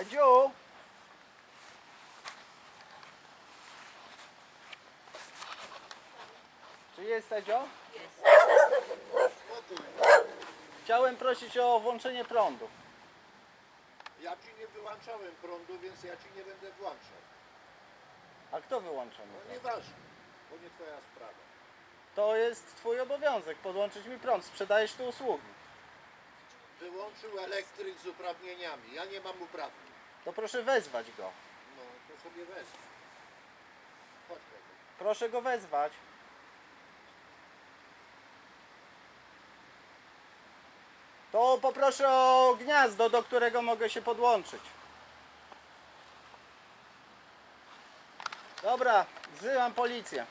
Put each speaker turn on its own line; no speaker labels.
Edziu! Czy jest Edzio? Chciałem prosić o włączenie prądu.
Ja ci nie wyłączałem prądu, więc ja ci nie będę włączał.
A kto wyłącza mi
No
prąd?
nieważne, bo nie twoja sprawa.
To jest twój obowiązek, podłączyć mi prąd. Sprzedajesz tu usługi.
Wyłączył elektryk z uprawnieniami. Ja nie mam uprawnień.
To proszę wezwać go.
No to sobie wezmę. Chodź.
Proszę go wezwać. To poproszę o gniazdo, do którego mogę się podłączyć. Dobra, wzywam policję.